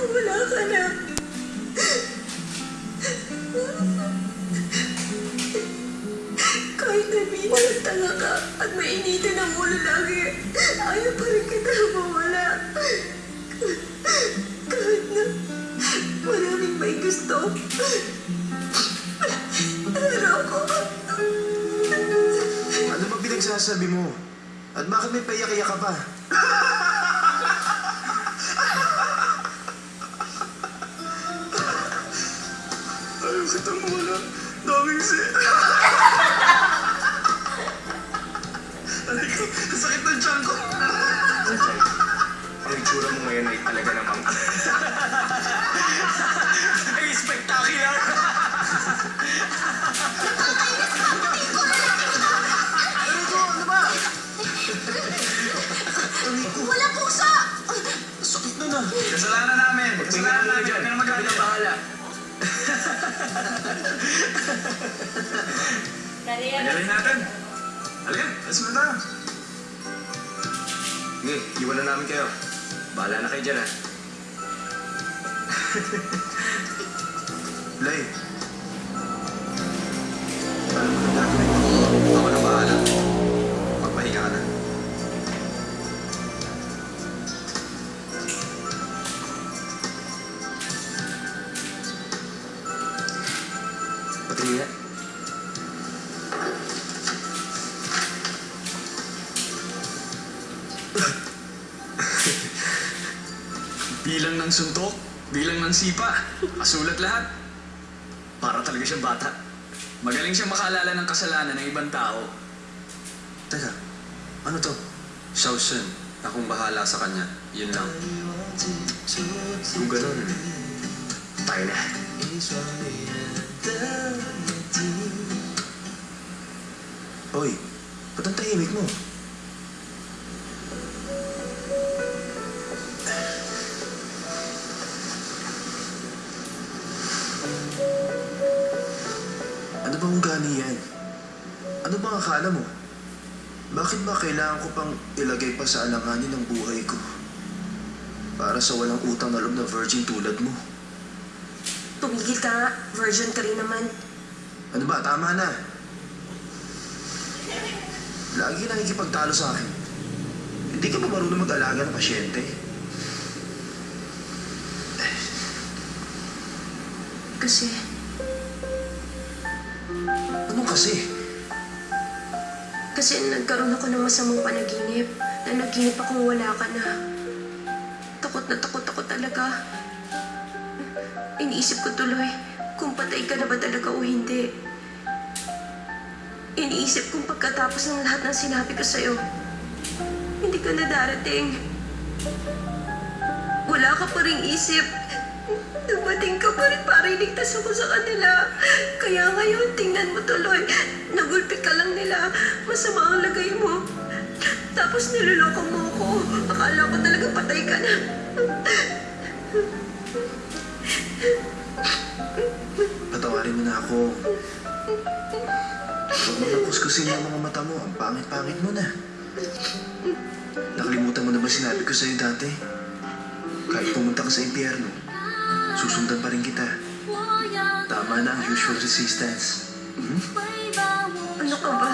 kung wala ka na. Kahit nabina ng tanga ka at mainitin ang ulo lagi, ayaw pa rin kita mawala. Kahit na maraming may gusto. Pero ako, Ano ba pinagsasabi mo? At bakit may payak-iyak ka pa? Ayaw kitang mawala. Daming si... Aray ko, sakit ng tiyan ko. Ang itsura mo ngayon ay talaga namang... Ay, spectacular! Ano ko, wala pusa! sakit na na. Kasalanan namin! Kasalanan namin! Huwag ka na magalit. bahala. Magaling natin! Halika, go na. Sige, iwan na namin kayo. Bahala na kayo dyan, ha? Lay. Bilang ng suntok, bilang ng sipa, kasulat lahat. Para talaga siyang bata. Magaling siyang makaalala ng kasalanan ng ibang tao. Teka, ano to? Shawshan. Akong bahala sa kanya. Yun lang. Kung ganun, tayo na. Hoy, ba't ang tahimik mo? Bang ugali yan? Ano bang akala mo? Bakit ba kailangan ko pang ilagay pa sa alanganin ng buhay ko? Para sa walang utang na loob na virgin tulad mo. Tumigil ka nga. Virgin ka rin naman. Ano ba? Tama na. Lagi nakikipagtalo sa akin. Hindi ka ba marunong mag-alaga ng pasyente? Kasi, kasi? kasi nagkaroon ako ng masamang panaginip. Na naginip akong wala ka na. Takot na takot ako talaga. Iniisip ko tuloy kung patay ka na ba talaga o hindi. Iniisip kong pagkatapos ng lahat ng sinabi ko sa'yo, hindi ka na darating. Wala ka pa rin isip. Dumating ka pa rin para iligtas ako sa kanila. Kaya ngayon, tingnan mo tuloy. Nagulpi ka lang nila. Masama ang lagay mo. Tapos niloloko mo ako. Akala ko talaga patay ka na. Patawarin mo na ako. Huwag mo na yung mga mata mo. Ang pangit-pangit mo na. Nakalimutan mo na ba sinabi ko sa'yo dati? Kahit pumunta ka sa impyerno, Susundan pa rin kita. Tama na ang usual resistance. Hmm? Ano ka ba?